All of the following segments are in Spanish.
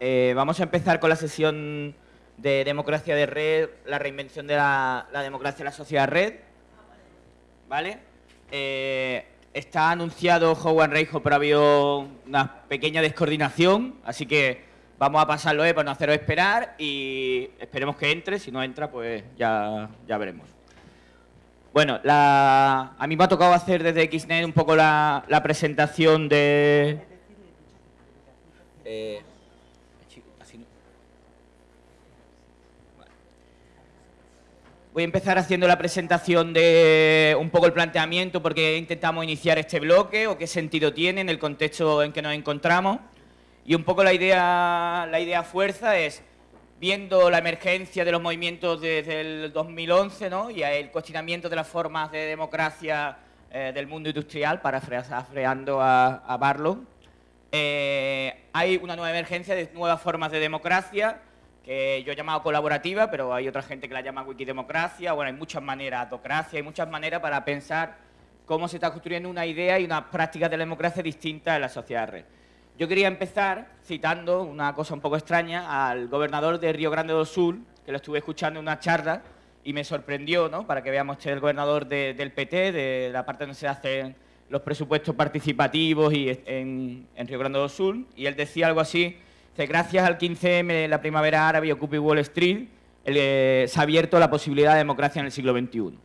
eh, vamos a empezar con la sesión de democracia de red, la reinvención de la, democracia en la sociedad red. ¿Vale? Eh, está anunciado Howard Reijo, pero ha habido una pequeña descoordinación, así que vamos a pasarlo eh, para no haceros esperar y esperemos que entre, si no entra, pues ya, ya veremos. Bueno, a mí me ha tocado hacer desde Xnet un poco la, presentación de... Eh, Voy a empezar haciendo la presentación de un poco el planteamiento porque intentamos iniciar este bloque o qué sentido tiene en el contexto en que nos encontramos. Y un poco la idea, la idea fuerza es, viendo la emergencia de los movimientos desde el 2011 ¿no? y el cuestionamiento de las formas de democracia eh, del mundo industrial, parafraseando a, a Barlow, eh, hay una nueva emergencia de nuevas formas de democracia yo he llamado colaborativa, pero hay otra gente que la llama wikidemocracia, bueno, hay muchas maneras, autocracia, hay muchas maneras para pensar cómo se está construyendo una idea y unas prácticas de la democracia distintas en la sociedad red. Yo quería empezar citando una cosa un poco extraña al gobernador de Río Grande do Sul, que lo estuve escuchando en una charla y me sorprendió, ¿no? para que veamos este es el gobernador del PT, de la parte donde se hacen los presupuestos participativos y en, en Río Grande do Sul, y él decía algo así gracias al 15M, la primavera árabe y Occupy Wall Street, eh, se ha abierto la posibilidad de democracia en el siglo XXI.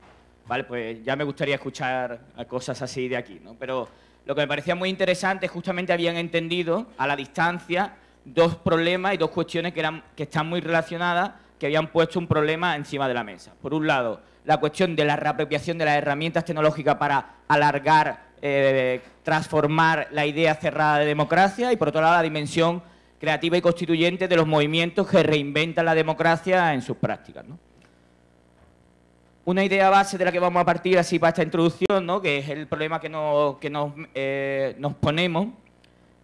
¿Vale? Pues ya me gustaría escuchar cosas así de aquí, ¿no? Pero lo que me parecía muy interesante es justamente habían entendido a la distancia dos problemas y dos cuestiones que, eran, que están muy relacionadas, que habían puesto un problema encima de la mesa. Por un lado, la cuestión de la reapropiación de las herramientas tecnológicas para alargar, eh, transformar la idea cerrada de democracia y por otro lado la dimensión creativa y constituyente de los movimientos que reinventan la democracia en sus prácticas. Una idea base de la que vamos a partir así para esta introducción, ¿no? que es el problema que nos, eh, nos, ponemos,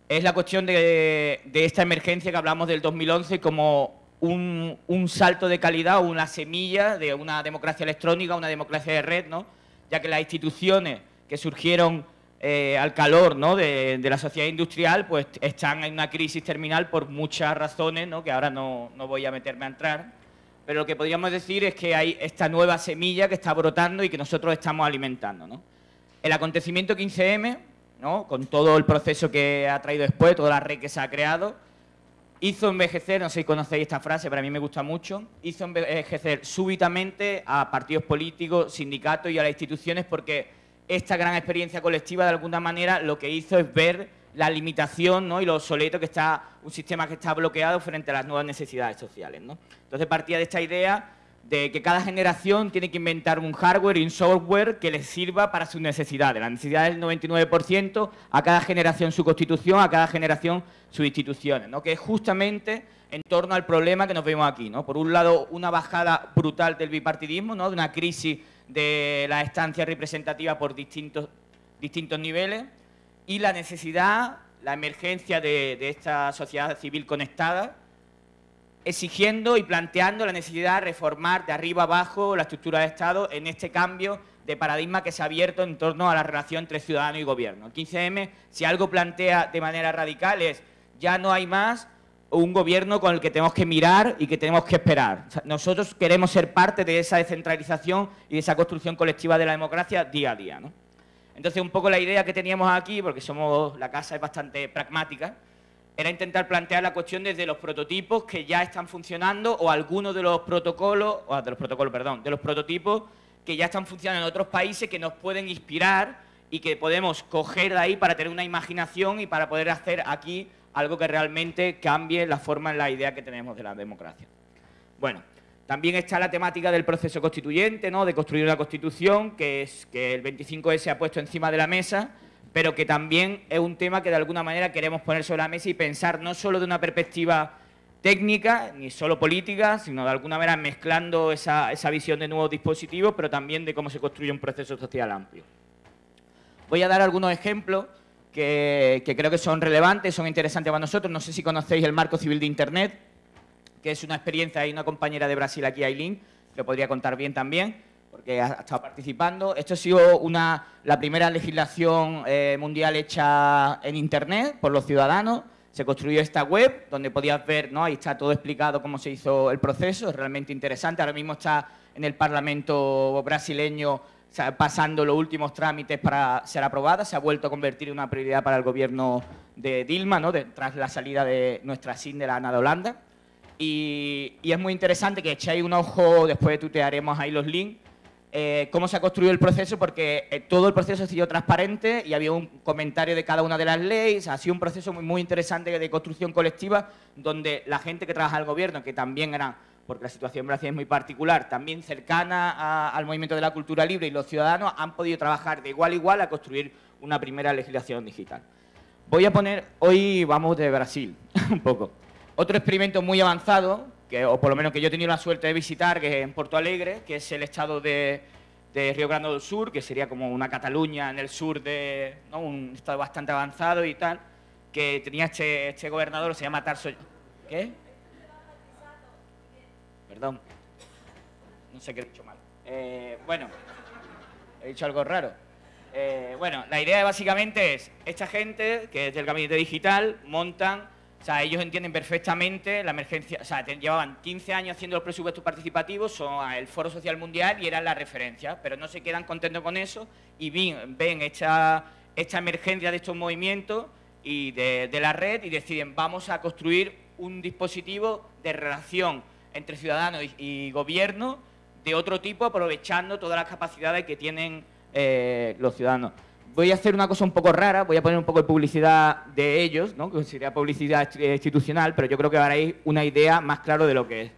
es la cuestión de, esta emergencia que hablamos del 2011 como un, un, salto de calidad una semilla de una democracia electrónica, una democracia de red, ¿no? ya que las instituciones que surgieron eh, al calor de, la sociedad industrial, pues están en una crisis terminal por muchas razones, que ahora no, voy a meterme a entrar. Pero lo que podríamos decir es que hay esta nueva semilla que está brotando y que nosotros estamos alimentando. El acontecimiento 15M, con todo el proceso que ha traído después, toda la red que se ha creado, hizo envejecer, no sé si conocéis esta frase, pero a mí me gusta mucho, hizo envejecer súbitamente a partidos políticos, sindicatos y a las instituciones porque esta gran experiencia colectiva de alguna manera lo que hizo es ver la limitación ¿no? y lo obsoleto que está un sistema que está bloqueado frente a las nuevas necesidades sociales. ¿no? Entonces partía de esta idea de que cada generación tiene que inventar un hardware y un software que les sirva para sus necesidades. Las necesidades del 99%, a cada generación su constitución, a cada generación sus instituciones, ¿no? que es justamente en torno al problema que nos vemos aquí. ¿no? Por un lado, una bajada brutal del bipartidismo, ¿no? de una crisis de la estancia representativa por distintos, distintos niveles y la necesidad, la emergencia de, esta sociedad civil conectada, exigiendo y planteando la necesidad de reformar de arriba abajo la estructura de Estado en este cambio de paradigma que se ha abierto en torno a la relación entre ciudadano y gobierno. El 15M, si algo plantea de manera radical es ya no hay más un gobierno con el que tenemos que mirar y que tenemos que esperar. nosotros queremos ser parte de esa descentralización y de esa construcción colectiva de la democracia día a día. Entonces, un poco la idea que teníamos aquí, porque somos la casa es bastante pragmática, era intentar plantear la cuestión desde los prototipos que ya están funcionando o algunos de los protocolos, o de los protocolos, perdón, de los prototipos que ya están funcionando en otros países que nos pueden inspirar y que podemos coger de ahí para tener una imaginación y para poder hacer aquí algo que realmente cambie la forma en la idea que tenemos de la democracia. Bueno, también está la temática del proceso constituyente, ¿no? de construir una constitución, que es que el 25S se ha puesto encima de la mesa, pero que también es un tema que de alguna manera queremos poner sobre la mesa y pensar no solo de una perspectiva técnica, ni solo política, sino de alguna manera mezclando esa, esa visión de nuevos dispositivos, pero también de cómo se construye un proceso social amplio. Voy a dar algunos ejemplos que, creo que son relevantes, son interesantes para nosotros. No sé si conocéis el marco civil de Internet, que es una experiencia, hay una compañera de Brasil aquí, Aileen, que podría contar bien también, porque ha, estado participando. Esto ha sido una, la primera legislación eh, mundial hecha en Internet por los ciudadanos. se construyó esta web donde podías ver, ¿no? ahí está todo explicado cómo se hizo el proceso, es realmente interesante. Ahora mismo está en el Parlamento brasileño pasando los últimos trámites para ser aprobada, se ha vuelto a convertir en una prioridad para el gobierno de Dilma, ¿no? tras la salida de nuestra SIN de la ANA de Holanda. Y, y, es muy interesante que echéis un ojo, después tutearemos ahí los links, eh, cómo se ha construido el proceso, porque eh, todo el proceso ha sido transparente y había un comentario de cada una de las leyes, ha sido un proceso muy, muy interesante de construcción colectiva, donde la gente que trabaja en el gobierno, que también eran, porque la situación en Brasil es muy particular, también cercana al movimiento de la cultura libre y los ciudadanos han podido trabajar de igual a igual a construir una primera legislación digital. Voy a poner, hoy vamos de Brasil, un poco. Otro experimento muy avanzado, que, o por lo menos que yo he tenido la suerte de visitar, que es en Porto Alegre, que es el estado de, Río Grande del Sur, que sería como una Cataluña en el sur de un estado bastante avanzado y tal, que tenía este, este gobernador, se llama Tarso... ¿Qué? Perdón. No sé qué he dicho mal. Eh, bueno, he dicho algo raro. Eh, bueno, la idea básicamente es, esta gente, que es del gabinete digital, montan o sea, ellos entienden perfectamente la emergencia, o sea, llevaban 15 años haciendo los presupuestos participativos, son el Foro Social Mundial y eran la referencia, pero no se quedan contentos con eso y ven, esta emergencia de estos movimientos y de, la red y deciden vamos a construir un dispositivo de relación entre ciudadanos y, gobierno de otro tipo, aprovechando todas las capacidades que tienen eh, los ciudadanos voy a hacer una cosa un poco rara, voy a poner un poco de publicidad de ellos, ¿no? que sería publicidad institucional, pero yo creo que haréis una idea más clara de lo que es.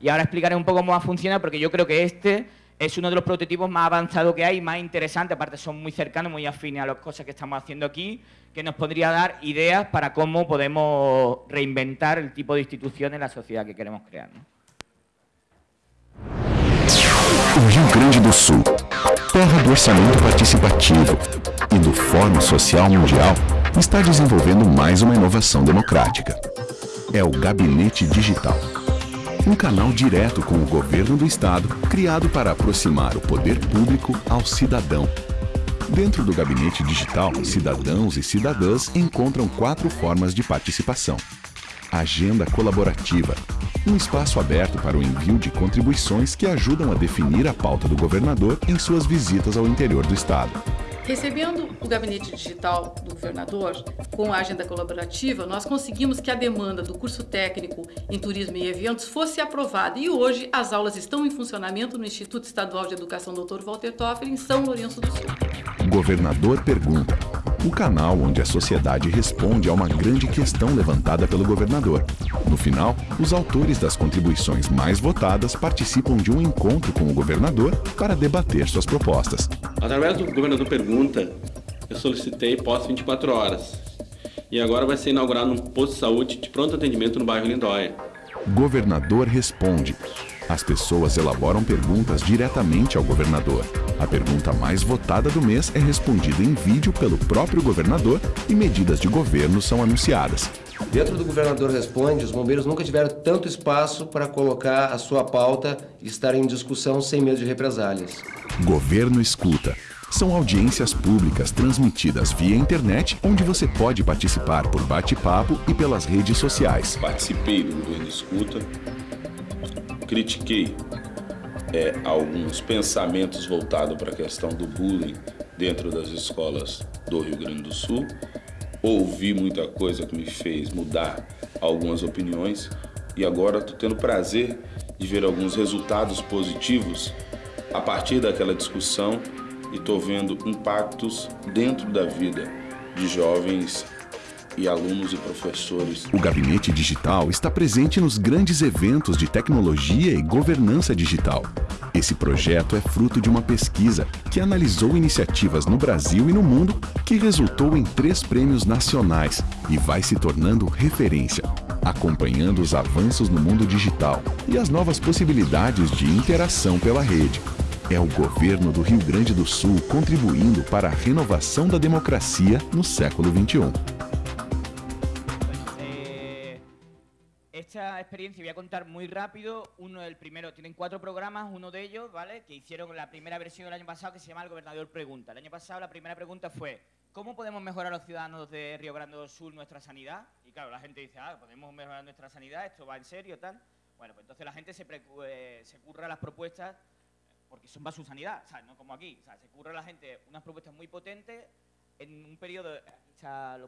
Y ahora explicaré un poco cómo va a funcionar, porque yo creo que este es uno de los prototipos más avanzados que hay, más interesantes, aparte son muy cercanos, muy afines a las cosas que estamos haciendo aquí, que nos podría dar ideas para cómo podemos reinventar el tipo de instituciones en la sociedad que queremos crear. ¿no? Rio Grande do Sul, terra do orçamento participativo e do Fórum Social Mundial, está desenvolvendo mais uma inovação democrática. É o Gabinete Digital. Um canal direto com o governo do Estado, criado para aproximar o poder público ao cidadão. Dentro do Gabinete Digital, cidadãos e cidadãs encontram quatro formas de participação. Agenda colaborativa, um espaço aberto para o envio de contribuições que ajudam a definir a pauta do governador em suas visitas ao interior do Estado. Recebendo o gabinete digital do governador, com a agenda colaborativa, nós conseguimos que a demanda do curso técnico em turismo e eventos fosse aprovada e hoje as aulas estão em funcionamento no Instituto Estadual de Educação Dr. Walter Toffler, em São Lourenço do Sul. Governador pergunta o canal onde a sociedade responde a uma grande questão levantada pelo governador. No final, os autores das contribuições mais votadas participam de um encontro com o governador para debater suas propostas. Através do Governador Pergunta, eu solicitei pós 24 horas. E agora vai ser inaugurado um posto de saúde de pronto atendimento no bairro Lindóia. Governador responde. As pessoas elaboram perguntas diretamente ao governador. A pergunta mais votada do mês é respondida em vídeo pelo próprio governador e medidas de governo são anunciadas. Dentro do Governador Responde, os bombeiros nunca tiveram tanto espaço para colocar a sua pauta e estar em discussão sem medo de represálias. Governo Escuta. São audiências públicas transmitidas via internet, onde você pode participar por bate-papo e pelas redes sociais. Participei do Governo Escuta, critiquei é, alguns pensamentos voltados para a questão do bullying dentro das escolas do Rio Grande do Sul. Ouvi muita coisa que me fez mudar algumas opiniões e agora estou tendo prazer de ver alguns resultados positivos a partir daquela discussão e estou vendo impactos dentro da vida de jovens e alunos e professores. O Gabinete Digital está presente nos grandes eventos de tecnologia e governança digital. Esse projeto é fruto de uma pesquisa que analisou iniciativas no Brasil e no mundo que resultou em três prêmios nacionais e vai se tornando referência, acompanhando os avanços no mundo digital e as novas possibilidades de interação pela rede. É o governo do Rio Grande do Sul contribuindo para a renovação da democracia no século XXI. Esta experiencia voy a contar muy rápido. Uno del primero, tienen cuatro programas, uno de ellos, ¿vale? Que hicieron la primera versión del año pasado que se llama El Gobernador Pregunta. El año pasado la primera pregunta fue ¿cómo podemos mejorar los ciudadanos de Río Grande do Sur nuestra sanidad? Y claro, la gente dice, ah, podemos mejorar nuestra sanidad, esto va en serio, tal. Bueno, pues entonces la gente se, eh, se curra las propuestas porque son para su sanidad, ¿sabes? No como aquí, sea, se curra la gente unas propuestas muy potentes en un periodo, o sea,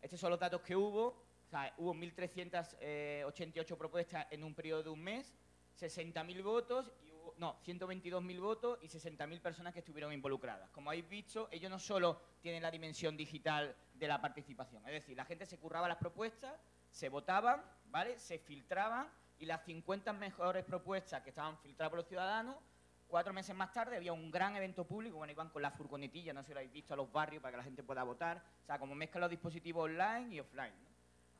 estos son los datos que hubo, sea, hubo 1.388 propuestas en un periodo de un mes, 60.000 votos no, 122.000 votos y 60.000 personas que estuvieron involucradas. Como habéis visto, ellos no solo tienen la dimensión digital de la participación, es decir, la gente se curraba las propuestas, se votaban, ¿vale? Se filtraban y las 50 mejores propuestas que estaban filtradas por los ciudadanos, cuatro meses más tarde había un gran evento público, bueno, iban con la furgonetilla, no sé si lo habéis visto, a los barrios para que la gente pueda votar, o sea, como mezclan los dispositivos online y offline.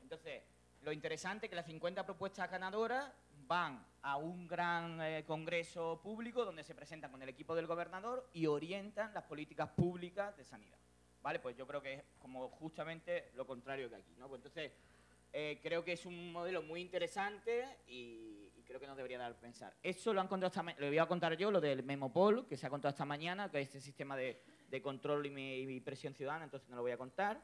Entonces, lo interesante es que las 50 propuestas ganadoras van a un gran eh, congreso público donde se presentan con el equipo del gobernador y orientan las políticas públicas de sanidad. ¿Vale? Pues yo creo que es como justamente lo contrario que aquí. Pues entonces, eh, creo que es un modelo muy interesante y, creo que nos debería dar a pensar. Eso lo han contado esta lo voy a contar yo, lo del Memopol, que se ha contado esta mañana, que es este sistema de, control y, y presión ciudadana, entonces no lo voy a contar.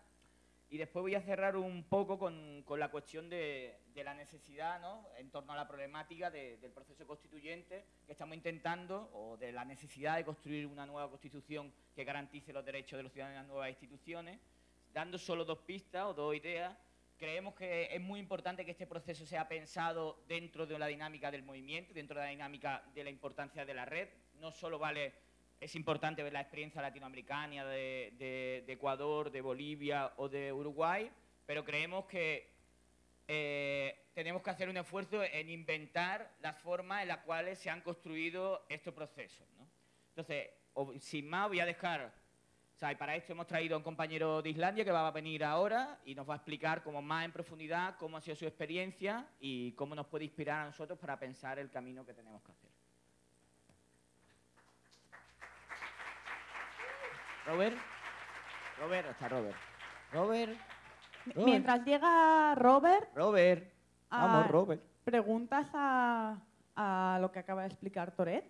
Y después voy a cerrar un poco con, la cuestión de, la necesidad, ¿no? en torno a la problemática del proceso constituyente que estamos intentando, o de la necesidad de construir una nueva constitución que garantice los derechos de los ciudadanos en las nuevas instituciones. Dando solo dos pistas o dos ideas, creemos que es muy importante que este proceso sea pensado dentro de la dinámica del movimiento, dentro de la dinámica de la importancia de la red. No solo vale es importante ver la experiencia latinoamericana de, Ecuador, de Bolivia o de Uruguay, pero creemos que eh, tenemos que hacer un esfuerzo en inventar las formas en las cuales se han construido estos procesos. Entonces, sin más, voy a dejar... Para esto hemos traído a un compañero de Islandia que va a venir ahora y nos va a explicar como más en profundidad cómo ha sido su experiencia y cómo nos puede inspirar a nosotros para pensar el camino que tenemos que hacer. Robert. Robert, está Robert. Robert. Mientras llega Robert. Robert. Vamos, Robert. ¿Preguntas a, a lo que acaba de explicar Toret?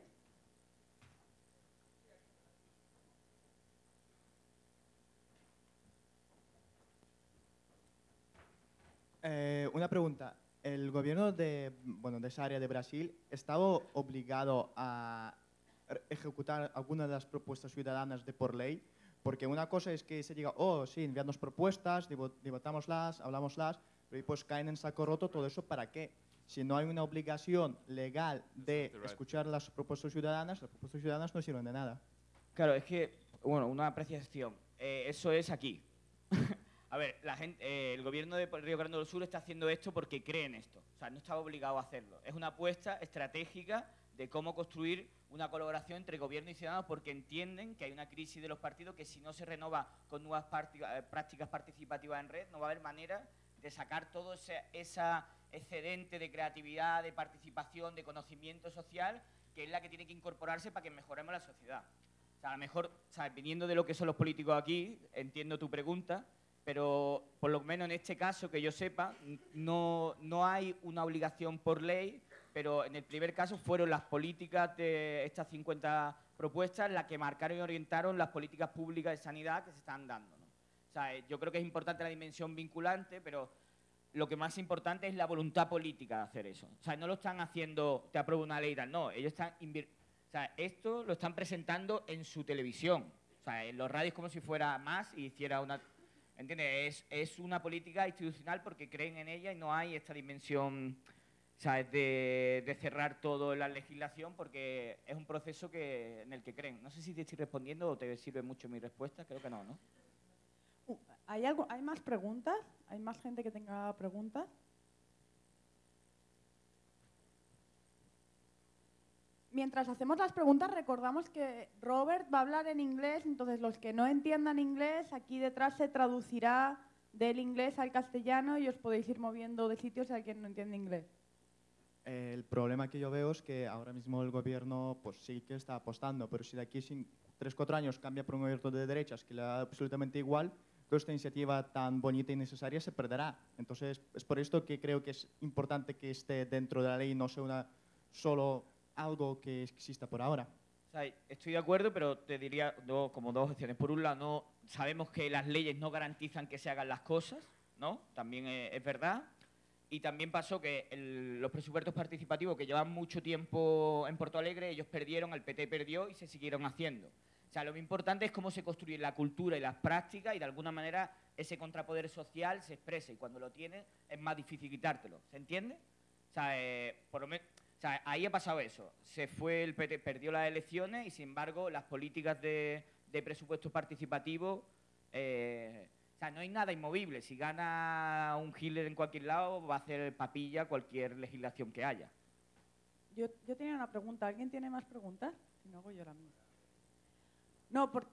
Eh, una pregunta. ¿El gobierno de, bueno, de esa área de Brasil estaba obligado a ejecutar alguna de las propuestas ciudadanas de por ley, porque una cosa es que se diga, oh, sí, enviadnos propuestas, debatámoslas, hablámoslas, pero después caen en saco roto todo eso, ¿para qué? Si no hay una obligación legal de escuchar las propuestas ciudadanas, las propuestas ciudadanas no sirven de nada. Claro, es que, bueno, una apreciación. Eh, eso es aquí. a ver, la gente, eh, el gobierno de Río Grande del Sur está haciendo esto porque cree en esto. O sea, no estaba obligado a hacerlo. Es una apuesta estratégica de cómo construir una colaboración entre gobierno y ciudadanos porque entienden que hay una crisis de los partidos que si no se renova con nuevas eh, prácticas participativas en red no va a haber manera de sacar todo ese esa excedente de creatividad, de participación, de conocimiento social que es la que tiene que incorporarse para que mejoremos la sociedad. O sea, a lo mejor, ¿sabes? viniendo de lo que son los políticos aquí, entiendo tu pregunta, pero por lo menos en este caso, que yo sepa, no, no hay una obligación por ley pero en el primer caso fueron las políticas de estas 50 propuestas las que marcaron y orientaron las políticas públicas de sanidad que se están dando. O sea, yo creo que es importante la dimensión vinculante, pero lo que más importante es la voluntad política de hacer eso. O sea, no lo están haciendo, te apruebo una ley no, ellos están... O sea, esto lo están presentando en su televisión, o sea, en los radios como si fuera más y hiciera una... ¿Entiendes? Es, es una política institucional porque creen en ella y no hay esta dimensión sea, De, de, cerrar todo la legislación porque es un proceso que, en el que creen. No sé si te estoy respondiendo o te sirve mucho mi respuesta, creo que no, ¿no? Uh, ¿Hay, algo, ¿Hay más preguntas? ¿Hay más gente que tenga preguntas? Mientras hacemos las preguntas, recordamos que Robert va a hablar en inglés, entonces los que no entiendan inglés, aquí detrás se traducirá del inglés al castellano y os podéis ir moviendo de sitios si alguien no entiende inglés. El problema que yo veo es que ahora mismo el gobierno pues sí que está apostando, pero si de aquí a 3-4 años cambia por un gobierno de derechas que le da absolutamente igual, toda esta iniciativa tan bonita y necesaria se perderá. Entonces, es por esto que creo que es importante que esté dentro de la ley no sea una, solo algo que exista por ahora. estoy de acuerdo, pero te diría como dos opciones. Por un lado, no sabemos que las leyes no garantizan que se hagan las cosas, ¿no? También es, es verdad. Y también pasó que los presupuestos participativos que llevan mucho tiempo en Porto Alegre, ellos perdieron, el PT perdió y se siguieron haciendo. O sea, lo importante es cómo se construye la cultura y las prácticas y de alguna manera ese contrapoder social se expresa y cuando lo tienes es más difícil quitártelo. ¿Se entiende? O sea, eh, o sea, ahí ha pasado eso. Se fue el PT, perdió las elecciones y sin embargo las políticas de, de presupuestos participativos eh, no hay nada inmovible. Si gana un Hitler en cualquier lado, va a hacer papilla cualquier legislación que haya. Yo, yo tenía una pregunta. ¿Alguien tiene más preguntas? Si no, hago yo. No, por-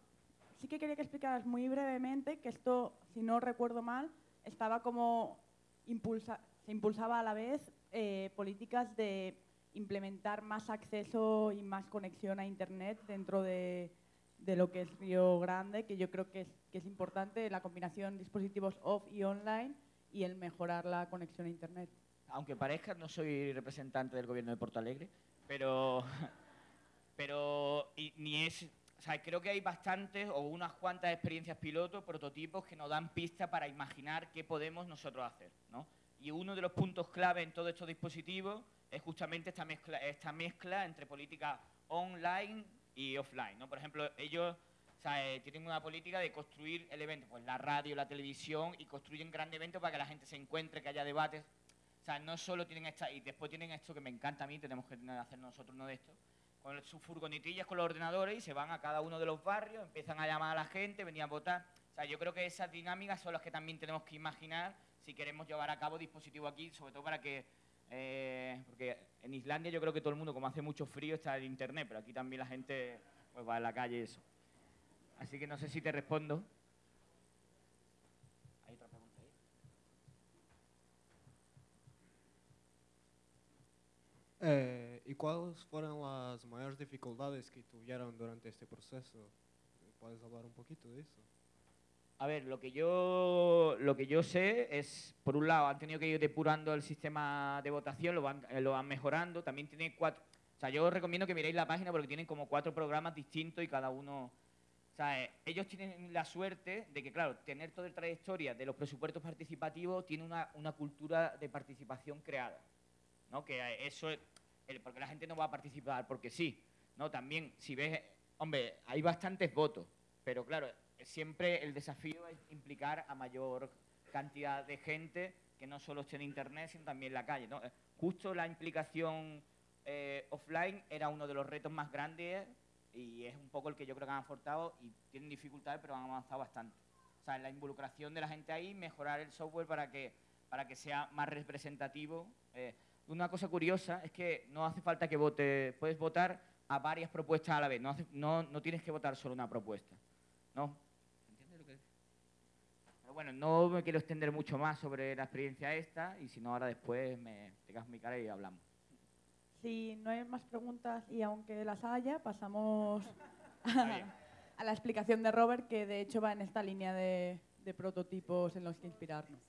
sí que quería que explicaras muy brevemente que esto, si no recuerdo mal, estaba como impulsa, se impulsaba a la vez eh, políticas de implementar más acceso y más conexión a Internet dentro de, de lo que es Río Grande, que yo creo que es, que es importante la combinación dispositivos off y online y el mejorar la conexión a Internet. Aunque parezca, no soy representante del gobierno de Porto Alegre, pero, pero y- ni es, o sea, creo que hay bastantes o unas cuantas experiencias piloto, prototipos que nos dan pistas para imaginar qué podemos nosotros hacer, ¿no? Y uno de los puntos clave en todos estos dispositivos es justamente esta mezcla, esta mezcla entre política online y offline, ¿no? Por ejemplo, ellos o sea, eh, tienen una política de construir el evento, pues la radio, la televisión, y construyen grandes eventos para que la gente se encuentre, que haya debates. O sea, no solo tienen esta, y después tienen esto que me encanta a mí, tenemos que hacer nosotros uno de estos, con sus furgonetillas con los ordenadores y se van a cada uno de los barrios, empiezan a llamar a la gente, venir a votar. O sea, yo creo que esas dinámicas son las que también tenemos que imaginar si queremos llevar a cabo dispositivos aquí, sobre todo para que, eh, porque en Islandia yo creo que todo el mundo, como hace mucho frío, está en internet, pero aquí también la gente pues va a la calle y eso. Así que no sé si te respondo. ¿Hay otra pregunta ahí? Eh, ¿Y cuáles fueron las mayores dificultades que tuvieron durante este proceso? ¿Puedes hablar un poquito de eso? A ver, lo que yo lo que yo sé es, por un lado, han tenido que ir depurando el sistema de votación, lo van, eh, lo van mejorando. También tiene cuatro. O sea, yo os recomiendo que miréis la página porque tienen como cuatro programas distintos y cada uno. Sea, eh, ellos tienen la suerte de que, claro, tener toda la trayectoria de los presupuestos participativos tiene una, una cultura de participación creada. ¿no? Que eh, eso es, el- porque la gente no va a participar porque sí, ¿no? También, si ves, hombre, hay bastantes votos, pero claro, siempre el desafío es implicar a mayor cantidad de gente que no solo esté en internet, sino también en la calle, ¿no? Eh, Justo la implicación eh, offline era uno de los retos más grandes y es un poco el que yo creo que han aportado y tienen dificultades, pero han avanzado bastante. O sea, la involucración de la gente ahí, mejorar el software para que, para que sea más representativo. Eh, una cosa curiosa es que no hace falta que vote, puedes votar a varias propuestas a la vez, no, hace- no, no tienes que votar solo una propuesta. ¿No? ¿Se entiende lo que Pero bueno, no me quiero extender mucho más sobre la experiencia esta y si no ahora después me pegas mi cara y hablamos. Si no hay más preguntas y aunque las haya, pasamos a la explicación de Robert, que de hecho va en esta línea de, de prototipos en los que inspirarnos.